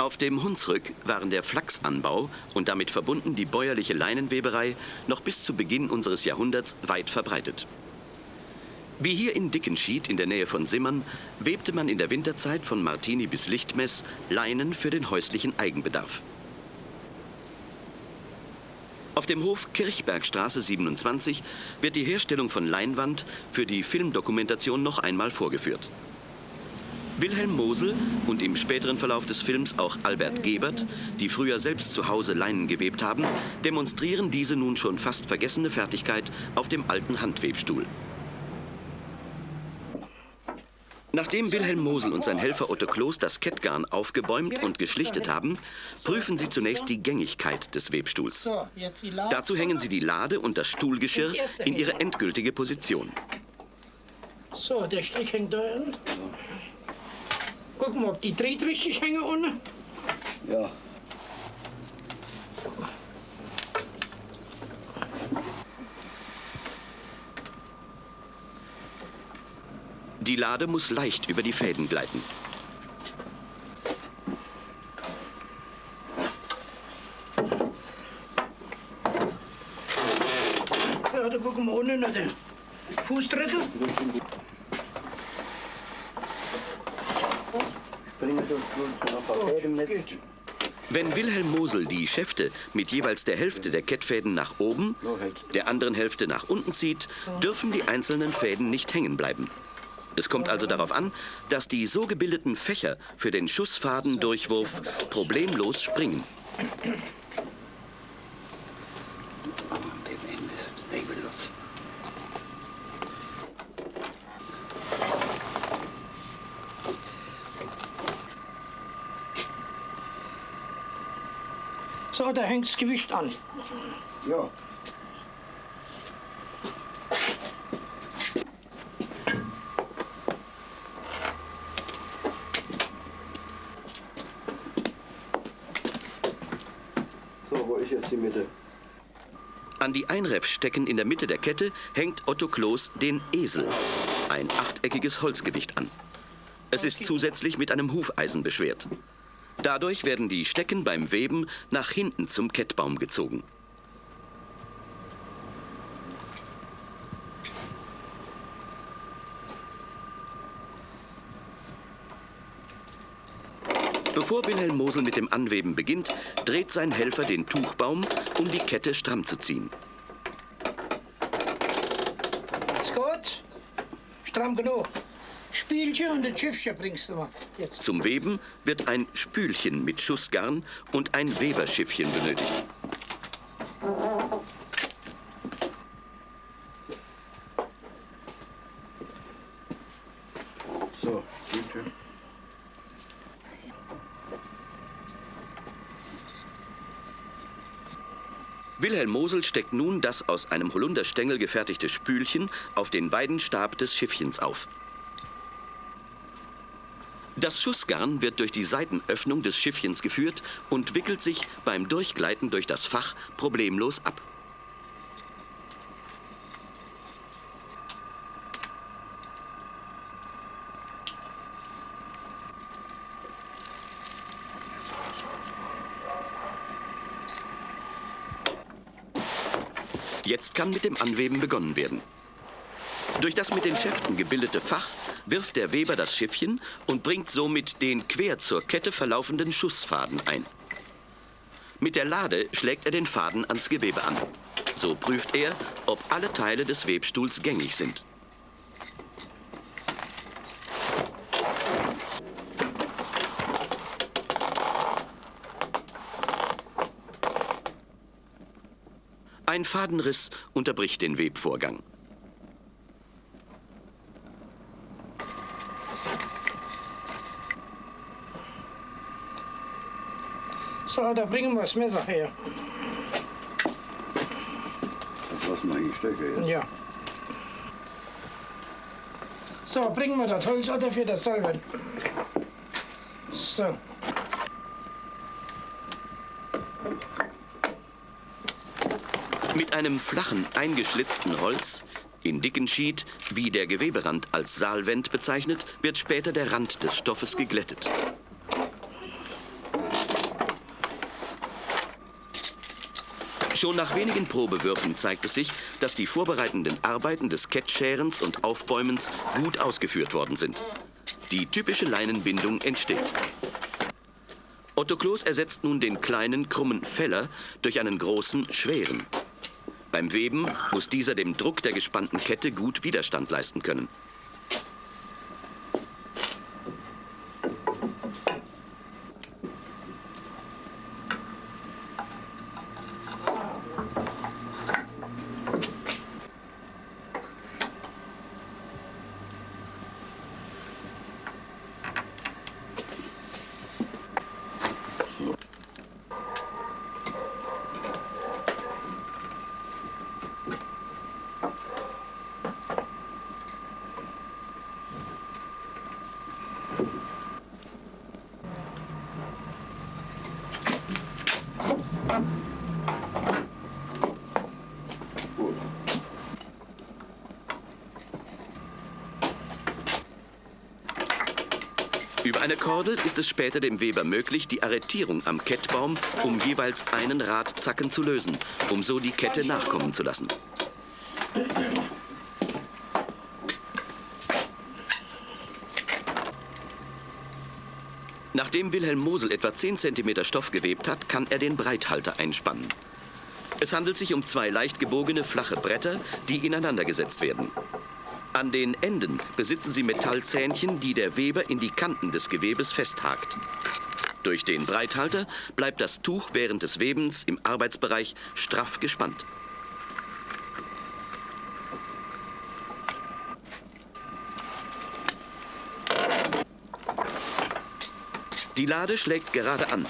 Auf dem Hunsrück waren der Flachsanbau und damit verbunden die bäuerliche Leinenweberei noch bis zu Beginn unseres Jahrhunderts weit verbreitet. Wie hier in Dickenschied in der Nähe von Simmern webte man in der Winterzeit von Martini bis Lichtmess Leinen für den häuslichen Eigenbedarf. Auf dem Hof Kirchbergstraße 27 wird die Herstellung von Leinwand für die Filmdokumentation noch einmal vorgeführt. Wilhelm Mosel und im späteren Verlauf des Films auch Albert Gebert, die früher selbst zu Hause Leinen gewebt haben, demonstrieren diese nun schon fast vergessene Fertigkeit auf dem alten Handwebstuhl. Nachdem Wilhelm Mosel und sein Helfer Otto Kloß das Kettgarn aufgebäumt und geschlichtet haben, prüfen sie zunächst die Gängigkeit des Webstuhls. Dazu hängen sie die Lade und das Stuhlgeschirr in ihre endgültige Position. So, der Strick hängt da an. Gucken wir, ob die Dreht richtig hängen unten. Ja. Die Lade muss leicht über die Fäden gleiten. So, da gucken wir unten nach der Fußtritte. Bringen Sie uns noch ein paar Fäden mit. Geht. Wenn Wilhelm Mosel die Schäfte mit jeweils der Hälfte der Kettfäden nach oben, der anderen Hälfte nach unten zieht, dürfen die einzelnen Fäden nicht hängen bleiben. Es kommt also darauf an, dass die so gebildeten Fächer für den Schussfadendurchwurf problemlos springen. An dem Ende ist es regellos. So, da hängt das Gewicht an. Ja. So, wo ist jetzt die Mitte? An die Einreffstecken in der Mitte der Kette hängt Otto Kloß den Esel, ein achteckiges Holzgewicht an. Es ist zusätzlich mit einem Hufeisen beschwert. Dadurch werden die Stecken beim Weben nach hinten zum Kettbaum gezogen. Bevor Wilhelm Mosel mit dem Anweben beginnt, dreht sein Helfer den Tuchbaum, um die Kette stramm zu ziehen. Ist gut? Stramm genug. Spielchen und das Schiffchen bringst du mal. Jetzt. Zum Weben wird ein Spülchen mit Schussgarn und ein Weberschiffchen benötigt. So, bitte. Wilhelm Mosel steckt nun das aus einem Holunderstängel gefertigte Spülchen auf den Weidenstab des Schiffchens auf. Das Schussgarn wird durch die Seitenöffnung des Schiffchens geführt und wickelt sich beim Durchgleiten durch das Fach problemlos ab. Jetzt kann mit dem Anweben begonnen werden. Durch das mit den Schäften gebildete Fach wirft der Weber das Schiffchen und bringt somit den quer zur Kette verlaufenden Schussfaden ein. Mit der Lade schlägt er den Faden ans Gewebe an. So prüft er, ob alle Teile des Webstuhls gängig sind. Ein Fadenriss unterbricht den Webvorgang. So, da bringen wir das Messer her. Das lassen wir hier stecken. jetzt. Ja. So, bringen wir das Holz oder für das Salben. So. Mit einem flachen, eingeschlitzten Holz, in dicken Schied, wie der Geweberand als Saalwend bezeichnet, wird später der Rand des Stoffes geglättet. Schon nach wenigen Probewürfen zeigt es sich, dass die vorbereitenden Arbeiten des Kettscherens und Aufbäumens gut ausgeführt worden sind. Die typische Leinenbindung entsteht. Otto Kloß ersetzt nun den kleinen, krummen Feller durch einen großen, schweren. Beim Weben muss dieser dem Druck der gespannten Kette gut Widerstand leisten können. Über eine Kordel ist es später dem Weber möglich, die Arretierung am Kettbaum um jeweils einen Radzacken zu lösen, um so die Kette nachkommen zu lassen. Nachdem Wilhelm Mosel etwa 10 cm Stoff gewebt hat, kann er den Breithalter einspannen. Es handelt sich um zwei leicht gebogene, flache Bretter, die ineinander gesetzt werden. An den Enden besitzen sie Metallzähnchen, die der Weber in die Kanten des Gewebes festhakt. Durch den Breithalter bleibt das Tuch während des Webens im Arbeitsbereich straff gespannt. Die Lade schlägt gerade an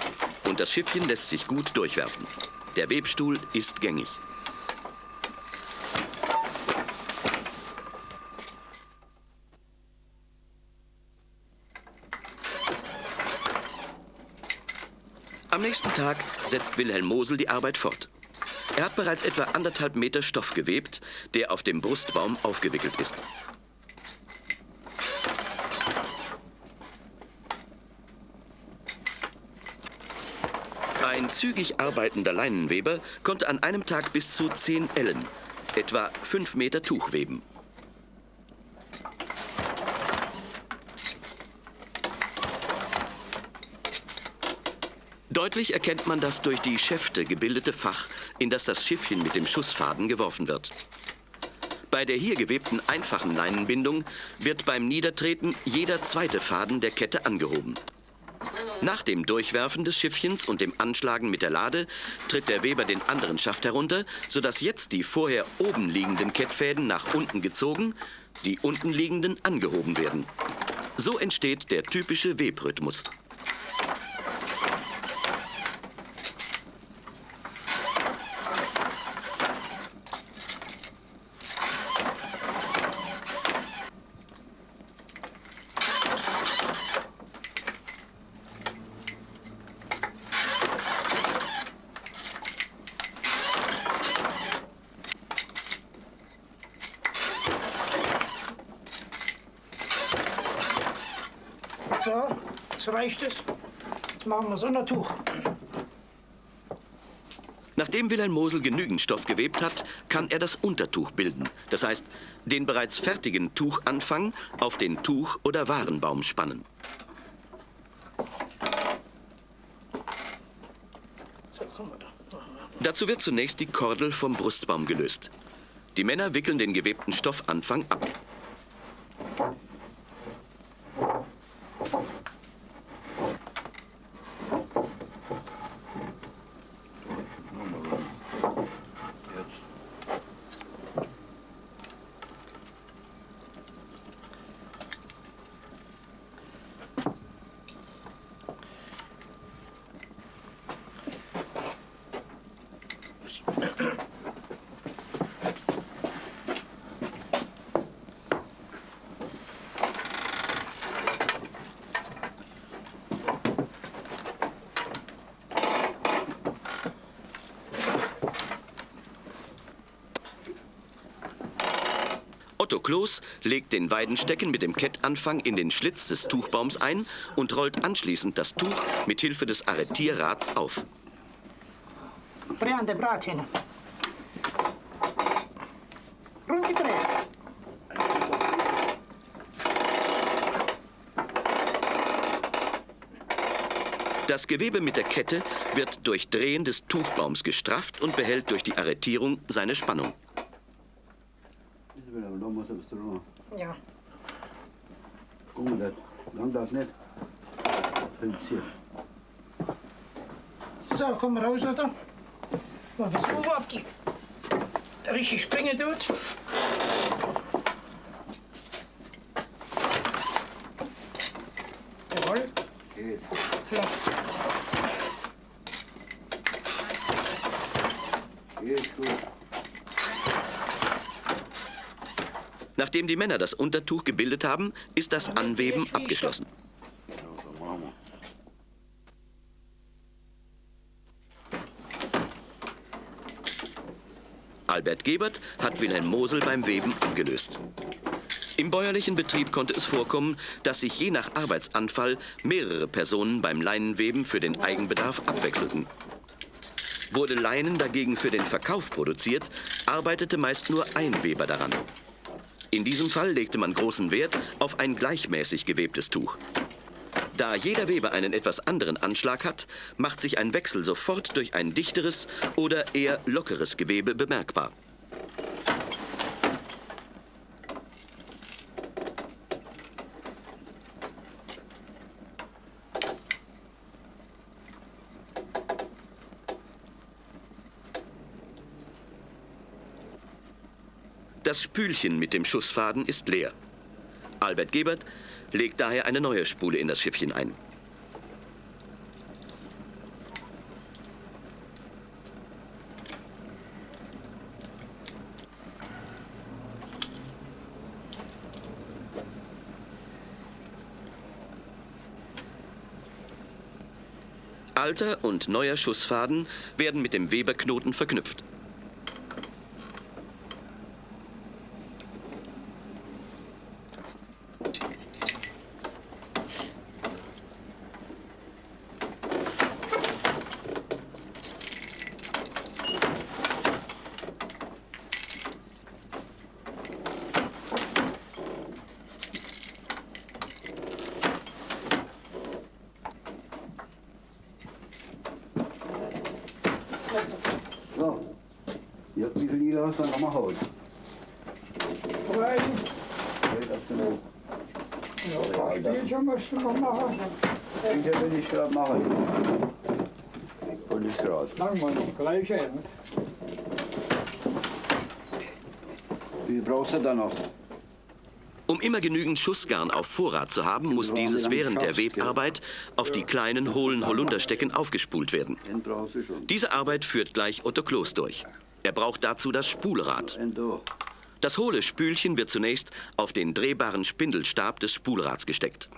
und das Schiffchen lässt sich gut durchwerfen. Der Webstuhl ist gängig. Nächsten Tag setzt Wilhelm Mosel die Arbeit fort. Er hat bereits etwa anderthalb Meter Stoff gewebt, der auf dem Brustbaum aufgewickelt ist. Ein zügig arbeitender Leinenweber konnte an einem Tag bis zu 10 Ellen, etwa 5 Meter Tuch weben. Deutlich erkennt man das durch die Schäfte gebildete Fach, in das das Schiffchen mit dem Schussfaden geworfen wird. Bei der hier gewebten einfachen Leinenbindung wird beim Niedertreten jeder zweite Faden der Kette angehoben. Nach dem Durchwerfen des Schiffchens und dem Anschlagen mit der Lade tritt der Weber den anderen Schaft herunter, sodass jetzt die vorher oben liegenden Kettfäden nach unten gezogen, die unten liegenden angehoben werden. So entsteht der typische Webrhythmus. So, jetzt reicht es. Jetzt machen wir Sondertuch. Nachdem Wilhelm Mosel genügend Stoff gewebt hat, kann er das Untertuch bilden. Das heißt, den bereits fertigen Tuchanfang auf den Tuch- oder Warenbaum spannen. Dazu wird zunächst die Kordel vom Brustbaum gelöst. Die Männer wickeln den gewebten Stoffanfang ab. Otto Kloß legt den Weidenstecken mit dem Kettanfang in den Schlitz des Tuchbaums ein und rollt anschließend das Tuch mit Hilfe des Arretierrads auf. Brande Brat hin. Rund gedreht. Das Gewebe mit der Kette wird durch Drehen des Tuchbaums gestrafft und behält durch die Arretierung seine Spannung. Hier. So, komm raus, oder? Mal versuchen, ob die richtig springen tut. Jawohl, Geht. klappt. Geht gut. Nachdem die Männer das Untertuch gebildet haben, ist das Anweben abgeschlossen. Ja, so machen wir. Albert Gebert hat Wilhelm Mosel beim Weben abgelöst. Im bäuerlichen Betrieb konnte es vorkommen, dass sich je nach Arbeitsanfall mehrere Personen beim Leinenweben für den Eigenbedarf abwechselten. Wurde Leinen dagegen für den Verkauf produziert, arbeitete meist nur ein Weber daran. In diesem Fall legte man großen Wert auf ein gleichmäßig gewebtes Tuch. Da jeder Weber einen etwas anderen Anschlag hat, macht sich ein Wechsel sofort durch ein dichteres oder eher lockeres Gewebe bemerkbar. Das Spülchen mit dem Schussfaden ist leer. Albert Gebert legt daher eine neue Spule in das Schiffchen ein. Alter und neuer Schussfaden werden mit dem Weberknoten verknüpft. So. Ja, wie viel Lila hast du dann nochmal Haut? Drei. Ja, Spielchen musst du noch machen. Sicher will ich gerade machen. Und ich gerade. Lang wir noch gleich ein. Wie brauchst du da noch? Um immer genügend Schussgarn auf Vorrat zu haben, muss dieses während der Webarbeit auf die kleinen hohlen Holunderstecken aufgespult werden. Diese Arbeit führt gleich Otto Kloß durch. Er braucht dazu das Spulrad. Das hohle Spülchen wird zunächst auf den drehbaren Spindelstab des Spulrads gesteckt.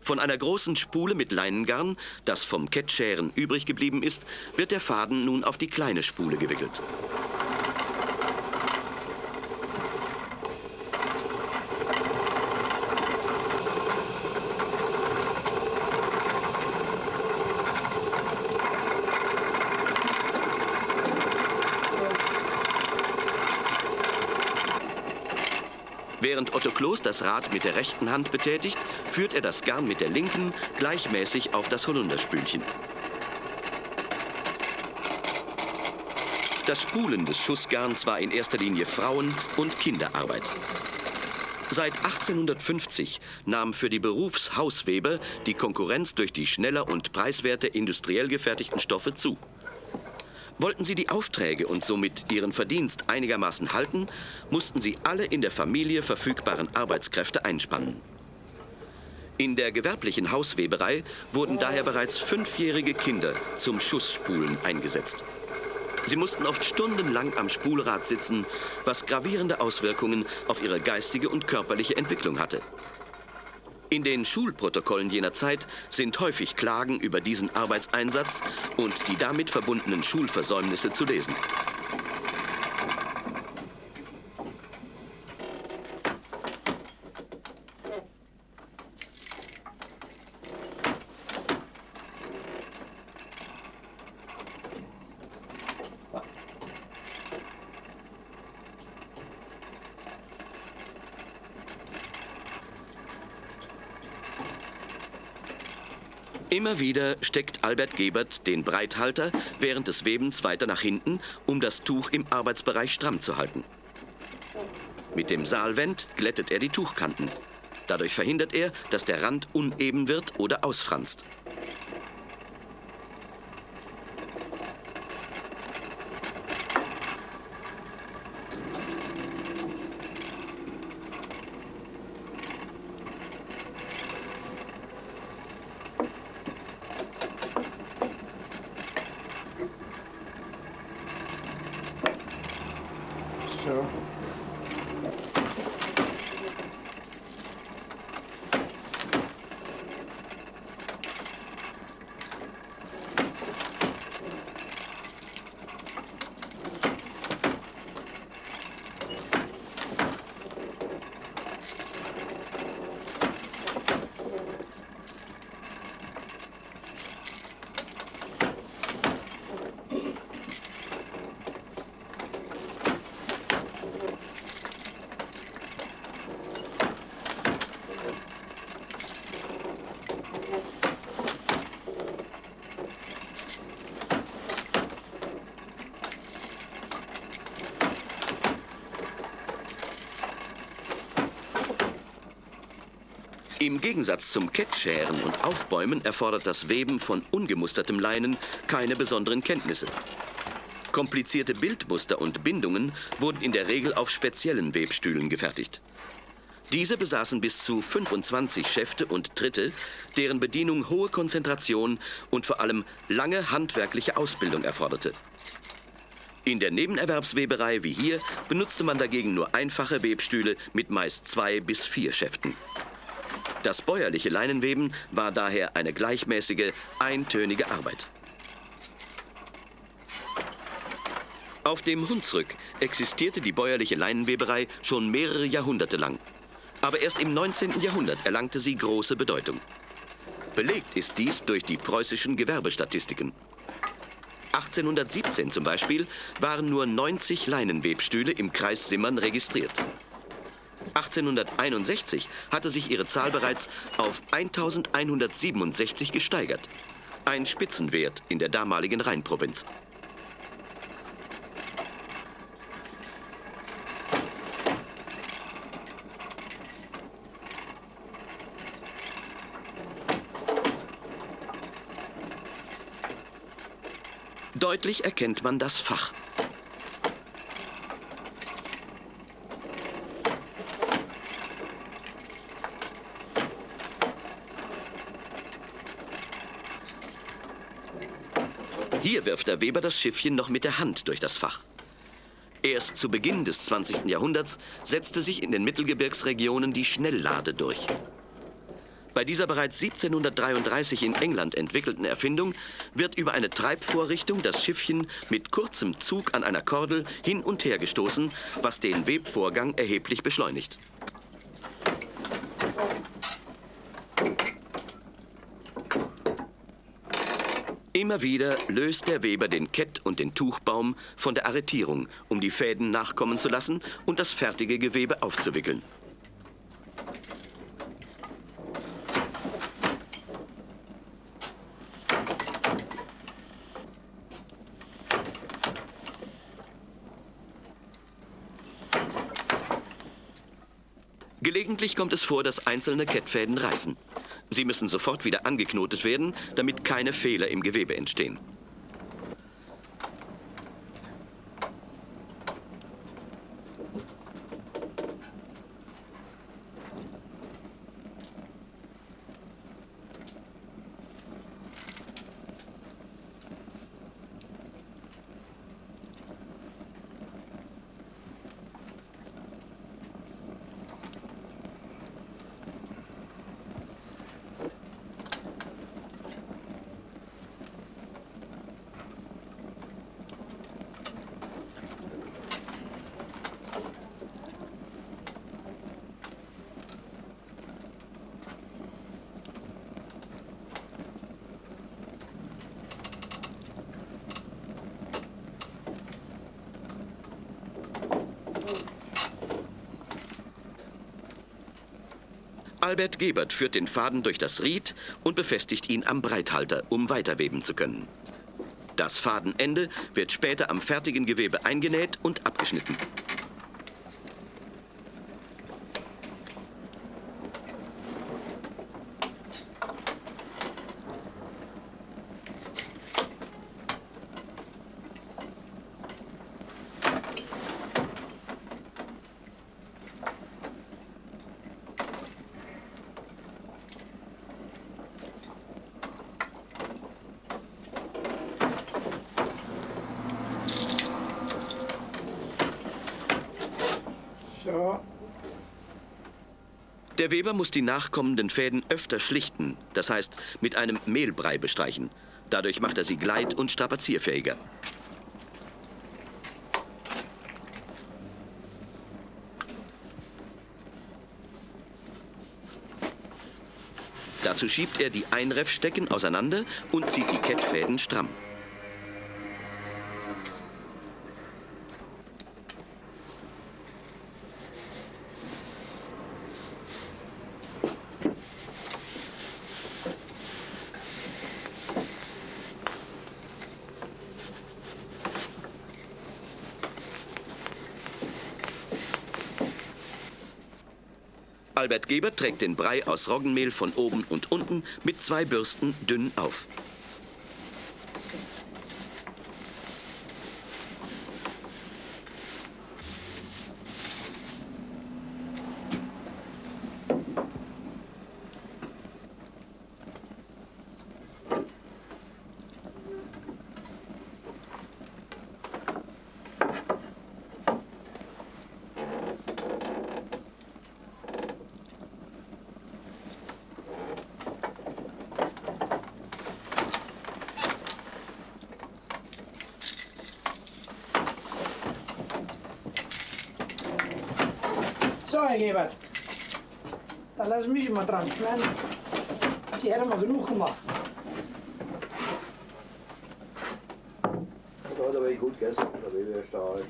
Von einer großen Spule mit Leinengarn, das vom Kettscheren übrig geblieben ist, wird der Faden nun auf die kleine Spule gewickelt. Während Otto Kloß das Rad mit der rechten Hand betätigt, führt er das Garn mit der linken gleichmäßig auf das Holunderspülchen. Das Spulen des Schussgarns war in erster Linie Frauen- und Kinderarbeit. Seit 1850 nahm für die Berufshausweber die Konkurrenz durch die schneller und preiswerter industriell gefertigten Stoffe zu. Wollten sie die Aufträge und somit ihren Verdienst einigermaßen halten, mussten sie alle in der Familie verfügbaren Arbeitskräfte einspannen. In der gewerblichen Hausweberei wurden daher bereits fünfjährige Kinder zum Schussspulen eingesetzt. Sie mussten oft stundenlang am Spulrad sitzen, was gravierende Auswirkungen auf ihre geistige und körperliche Entwicklung hatte. In den Schulprotokollen jener Zeit sind häufig Klagen über diesen Arbeitseinsatz und die damit verbundenen Schulversäumnisse zu lesen. Immer wieder steckt Albert Gebert den Breithalter während des Webens weiter nach hinten, um das Tuch im Arbeitsbereich stramm zu halten. Mit dem Saalwend glättet er die Tuchkanten. Dadurch verhindert er, dass der Rand uneben wird oder ausfranst. Im Gegensatz zum Kettscheren und Aufbäumen erfordert das Weben von ungemustertem Leinen keine besonderen Kenntnisse. Komplizierte Bildmuster und Bindungen wurden in der Regel auf speziellen Webstühlen gefertigt. Diese besaßen bis zu 25 Schäfte und Tritte, deren Bedienung hohe Konzentration und vor allem lange handwerkliche Ausbildung erforderte. In der Nebenerwerbsweberei wie hier benutzte man dagegen nur einfache Webstühle mit meist zwei bis vier Schäften. Das bäuerliche Leinenweben war daher eine gleichmäßige, eintönige Arbeit. Auf dem Hunsrück existierte die bäuerliche Leinenweberei schon mehrere Jahrhunderte lang. Aber erst im 19. Jahrhundert erlangte sie große Bedeutung. Belegt ist dies durch die preußischen Gewerbestatistiken. 1817 zum Beispiel waren nur 90 Leinenwebstühle im Kreis Simmern registriert. 1861 hatte sich ihre Zahl bereits auf 1167 gesteigert. Ein Spitzenwert in der damaligen Rheinprovinz. Deutlich erkennt man das Fach. Hier wirft der Weber das Schiffchen noch mit der Hand durch das Fach. Erst zu Beginn des 20. Jahrhunderts setzte sich in den Mittelgebirgsregionen die Schnelllade durch. Bei dieser bereits 1733 in England entwickelten Erfindung wird über eine Treibvorrichtung das Schiffchen mit kurzem Zug an einer Kordel hin und her gestoßen, was den Webvorgang erheblich beschleunigt. Immer wieder löst der Weber den Kett und den Tuchbaum von der Arretierung, um die Fäden nachkommen zu lassen und das fertige Gewebe aufzuwickeln. Gelegentlich kommt es vor, dass einzelne Kettfäden reißen. Sie müssen sofort wieder angeknotet werden, damit keine Fehler im Gewebe entstehen. Albert Gebert führt den Faden durch das Ried und befestigt ihn am Breithalter, um weiterweben zu können. Das Fadenende wird später am fertigen Gewebe eingenäht und abgeschnitten. Weber muss die nachkommenden Fäden öfter schlichten, das heißt mit einem Mehlbrei bestreichen. Dadurch macht er sie gleit- und strapazierfähiger. Dazu schiebt er die Einreffstecken auseinander und zieht die Kettfäden stramm. Albert Gebert trägt den Brei aus Roggenmehl von oben und unten mit zwei Bürsten dünn auf. so Herr Gebert. Da lassen mich mal dran. Ich meine, Sie hätten mal genug gemacht. Da hat er wirklich gut gegessen, der Weber ist stark.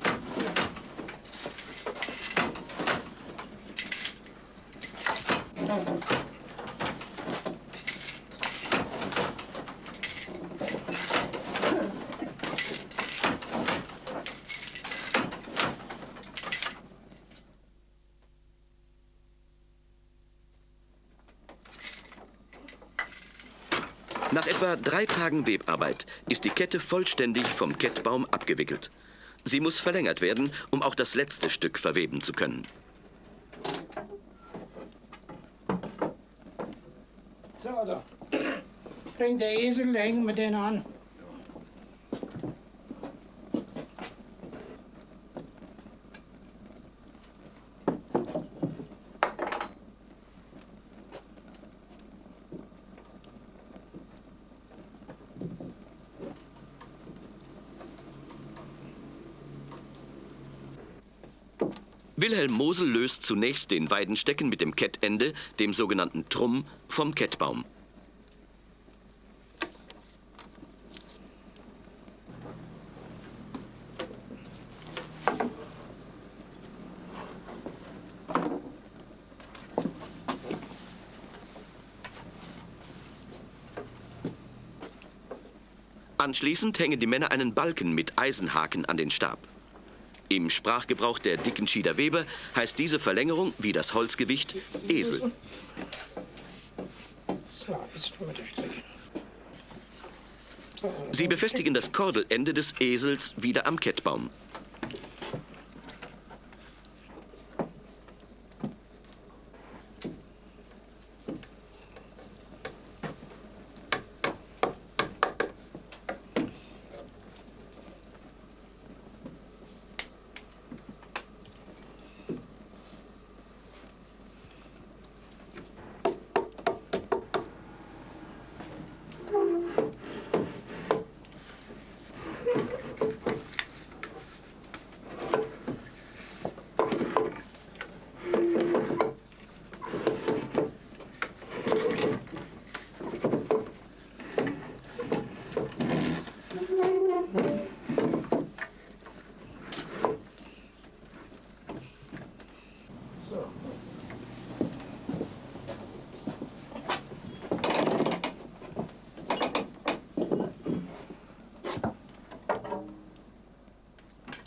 Nach etwa drei Tagen Webarbeit ist die Kette vollständig vom Kettbaum abgewickelt. Sie muss verlängert werden, um auch das letzte Stück verweben zu können. So, da. Bringt der Esel, hängen wir den an. Wilhelm Mosel löst zunächst den Weidenstecken mit dem Kettende, dem sogenannten Trumm, vom Kettbaum. Anschließend hängen die Männer einen Balken mit Eisenhaken an den Stab. Im Sprachgebrauch der Dickenschieder Weber heißt diese Verlängerung wie das Holzgewicht Esel. Sie befestigen das Kordelende des Esels wieder am Kettbaum.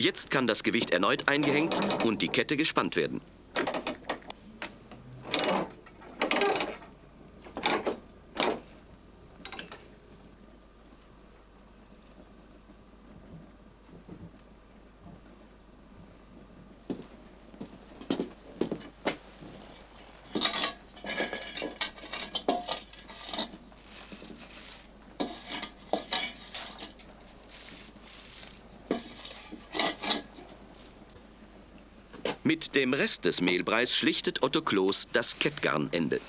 Jetzt kann das Gewicht erneut eingehängt und die Kette gespannt werden. Mit dem Rest des Mehlbreis schlichtet Otto Kloß das Kettgarnende.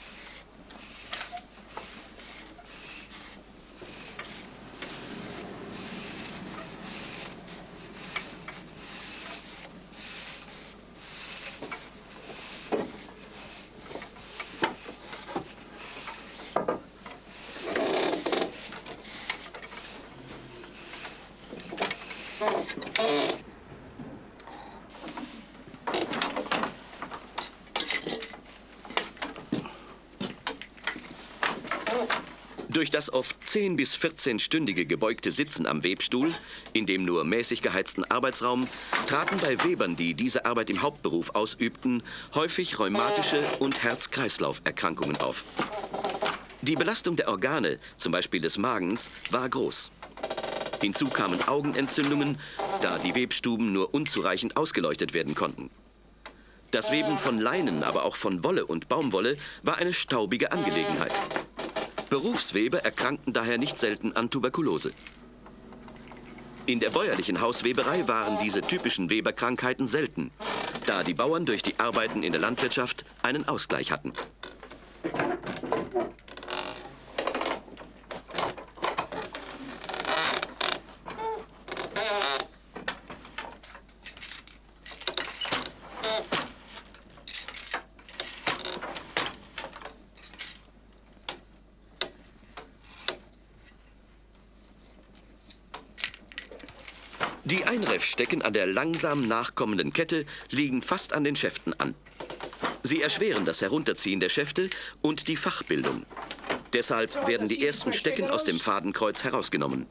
Durch das oft 10 bis 14-stündige gebeugte Sitzen am Webstuhl, in dem nur mäßig geheizten Arbeitsraum, traten bei Webern, die diese Arbeit im Hauptberuf ausübten, häufig rheumatische und Herz-Kreislauf-Erkrankungen auf. Die Belastung der Organe, zum Beispiel des Magens, war groß. Hinzu kamen Augenentzündungen, da die Webstuben nur unzureichend ausgeleuchtet werden konnten. Das Weben von Leinen, aber auch von Wolle und Baumwolle war eine staubige Angelegenheit. Berufsweber erkrankten daher nicht selten an Tuberkulose. In der bäuerlichen Hausweberei waren diese typischen Weberkrankheiten selten, da die Bauern durch die Arbeiten in der Landwirtschaft einen Ausgleich hatten. Die Einreffstecken an der langsam nachkommenden Kette liegen fast an den Schäften an. Sie erschweren das Herunterziehen der Schäfte und die Fachbildung. Deshalb werden die ersten Stecken aus dem Fadenkreuz herausgenommen.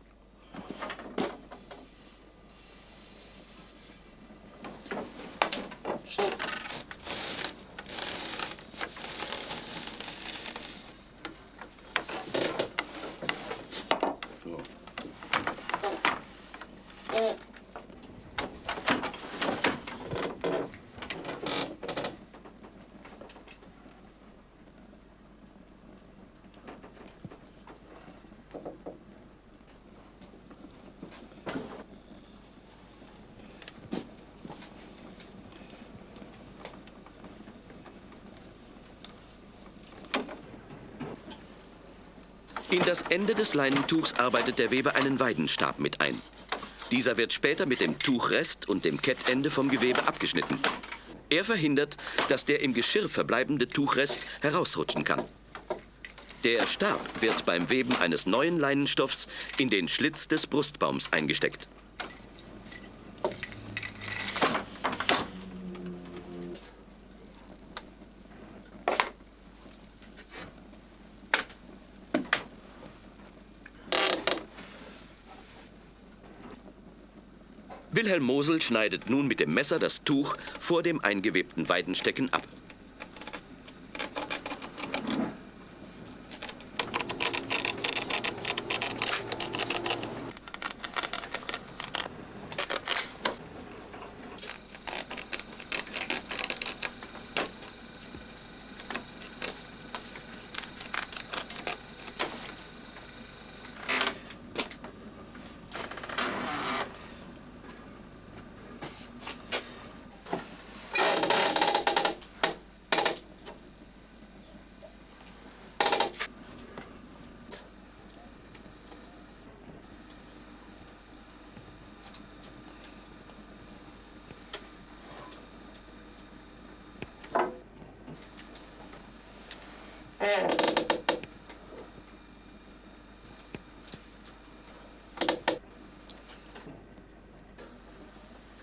Das Ende des Leinentuchs arbeitet der Weber einen Weidenstab mit ein. Dieser wird später mit dem Tuchrest und dem Kettende vom Gewebe abgeschnitten. Er verhindert, dass der im Geschirr verbleibende Tuchrest herausrutschen kann. Der Stab wird beim Weben eines neuen Leinenstoffs in den Schlitz des Brustbaums eingesteckt. Wilhelm Mosel schneidet nun mit dem Messer das Tuch vor dem eingewebten Weidenstecken ab.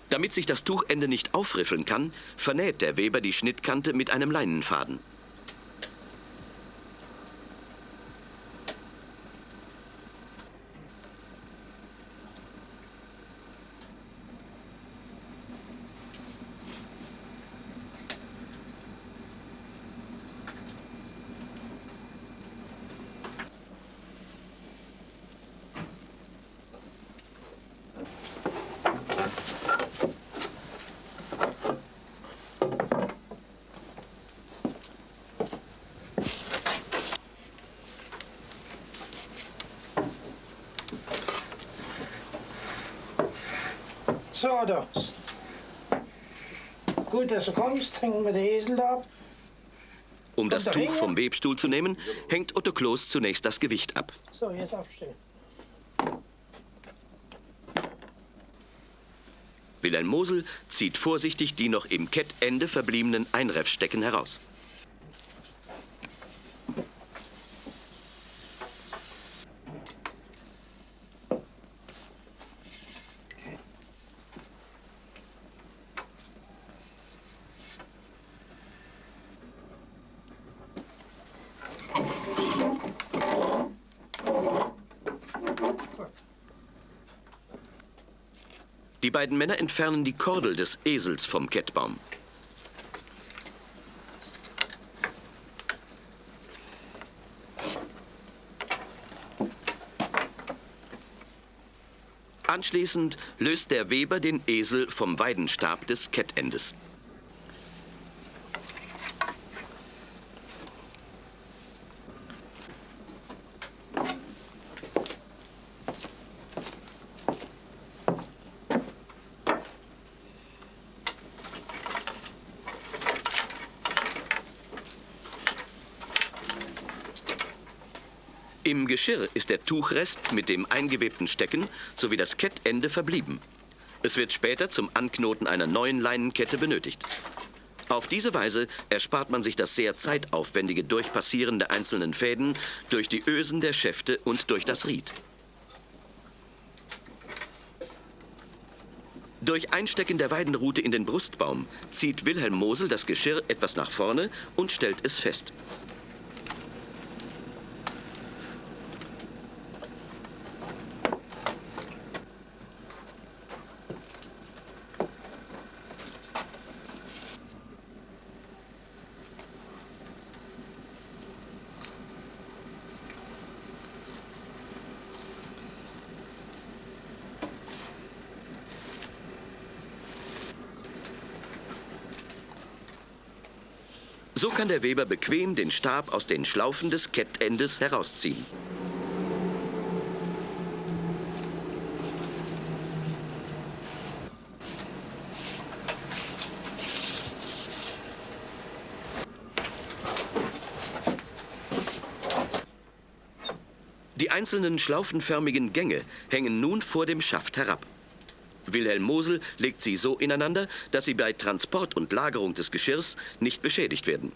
Damit sich das Tuchende nicht aufriffeln kann, vernäht der Weber die Schnittkante mit einem Leinenfaden. Da. Gut, dass du kommst, hängen wir den Esel da ab. Um das Tuch vom Webstuhl zu nehmen, hängt Otto Kloß zunächst das Gewicht ab. So, jetzt aufstellen. Wilhelm Mosel zieht vorsichtig die noch im Kettende verbliebenen Einreffstecken heraus. Beiden Männer entfernen die Kordel des Esels vom Kettbaum. Anschließend löst der Weber den Esel vom Weidenstab des Kettendes. Im Geschirr ist der Tuchrest mit dem eingewebten Stecken sowie das Kettende verblieben. Es wird später zum Anknoten einer neuen Leinenkette benötigt. Auf diese Weise erspart man sich das sehr zeitaufwendige Durchpassieren der einzelnen Fäden durch die Ösen der Schäfte und durch das Ried. Durch Einstecken der Weidenrute in den Brustbaum zieht Wilhelm Mosel das Geschirr etwas nach vorne und stellt es fest. Der Weber bequem den Stab aus den Schlaufen des Kettendes herausziehen. Die einzelnen schlaufenförmigen Gänge hängen nun vor dem Schaft herab. Wilhelm Mosel legt sie so ineinander, dass sie bei Transport und Lagerung des Geschirrs nicht beschädigt werden.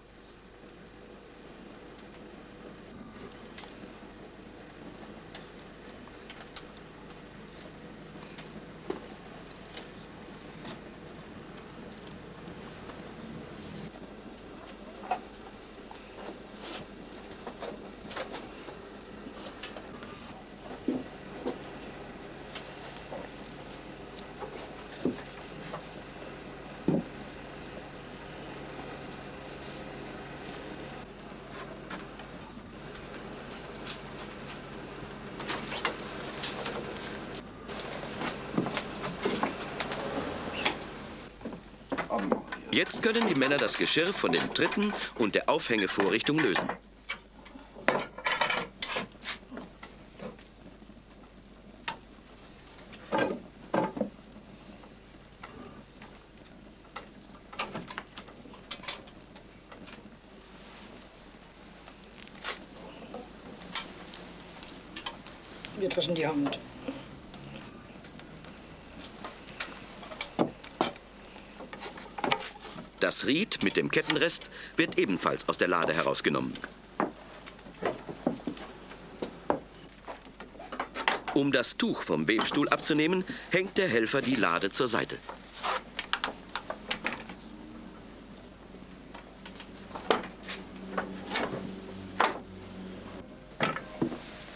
Jetzt können die Männer das Geschirr von den Tritten und der Aufhängevorrichtung lösen. Etwas in die Hand. Das Ried mit dem Kettenrest wird ebenfalls aus der Lade herausgenommen. Um das Tuch vom Webstuhl abzunehmen, hängt der Helfer die Lade zur Seite.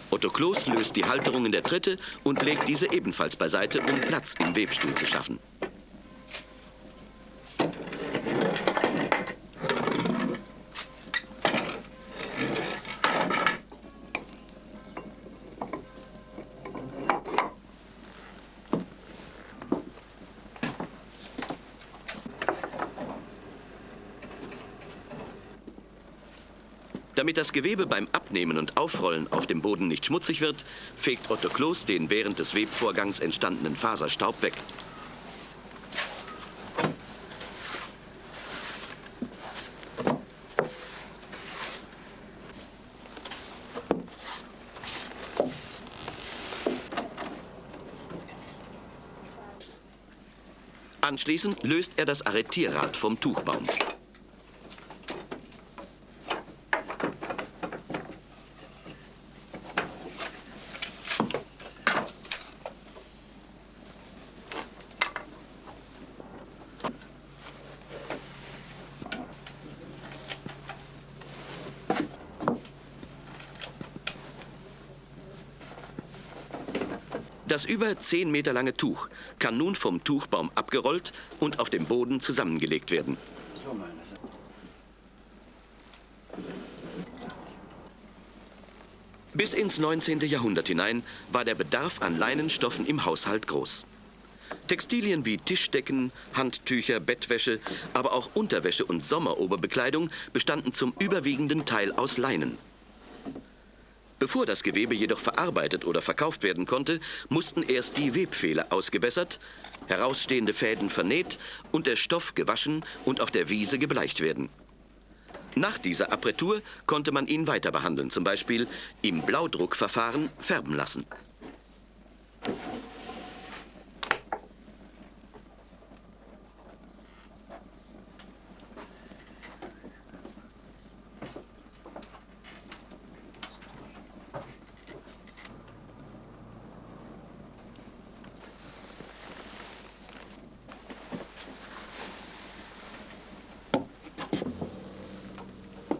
Otto Kloß löst die Halterungen der Tritte und legt diese ebenfalls beiseite, um Platz im Webstuhl zu schaffen. Damit das Gewebe beim Abnehmen und Aufrollen auf dem Boden nicht schmutzig wird, fegt Otto Kloß den während des Webvorgangs entstandenen Faserstaub weg. Anschließend löst er das Arretierrad vom Tuchbaum. Das über 10 Meter lange Tuch kann nun vom Tuchbaum abgerollt und auf dem Boden zusammengelegt werden. Bis ins 19. Jahrhundert hinein war der Bedarf an Leinenstoffen im Haushalt groß. Textilien wie Tischdecken, Handtücher, Bettwäsche, aber auch Unterwäsche und Sommeroberbekleidung bestanden zum überwiegenden Teil aus Leinen. Bevor das Gewebe jedoch verarbeitet oder verkauft werden konnte, mussten erst die Webfehler ausgebessert, herausstehende Fäden vernäht und der Stoff gewaschen und auf der Wiese gebleicht werden. Nach dieser Appretur konnte man ihn weiter behandeln, zum Beispiel im Blaudruckverfahren färben lassen.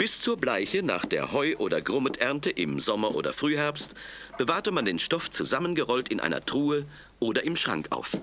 Bis zur Bleiche nach der Heu- oder Grummeternte im Sommer oder Frühherbst bewahrte man den Stoff zusammengerollt in einer Truhe oder im Schrank auf.